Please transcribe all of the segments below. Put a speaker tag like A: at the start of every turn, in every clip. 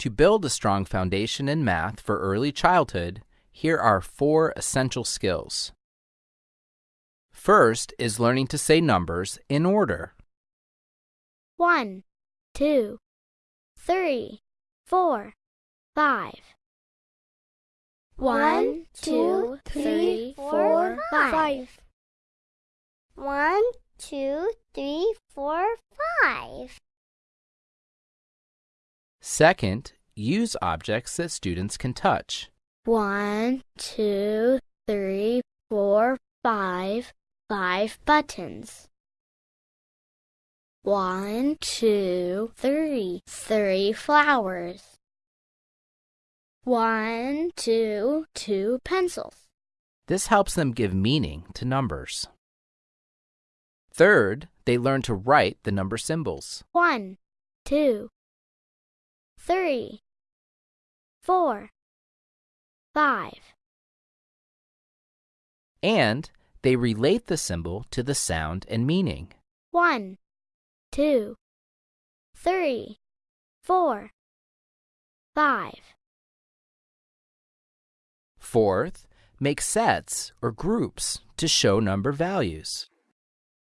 A: To build a strong foundation in math for early childhood, here are four essential skills. First is learning to say numbers in order.
B: One, two, three, four, five.
C: One, two, three, four, five. One, two, three, four, five.
A: Second, use objects that students can touch.
B: One, two, three, four, five. Five buttons. One, two, three. Three flowers. One, two, two pencils.
A: This helps them give meaning to numbers. Third, they learn to write the number symbols.
B: One, two, three, four, five.
A: And they relate the symbol to the sound and meaning.
B: One, two, three, four, five.
A: Fourth, make sets or groups to show number values.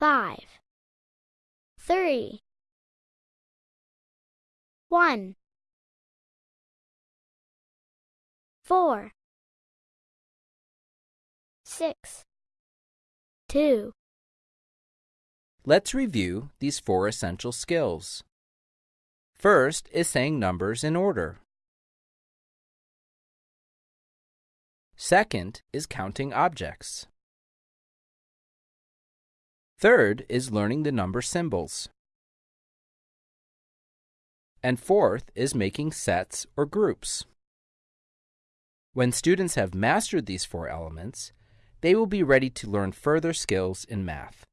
B: Five, three, one, four, six, two.
A: Let's review these four essential skills. First is saying numbers in order. Second is counting objects. Third is learning the number symbols. And fourth is making sets or groups. When students have mastered these four elements, they will be ready to learn further skills in math.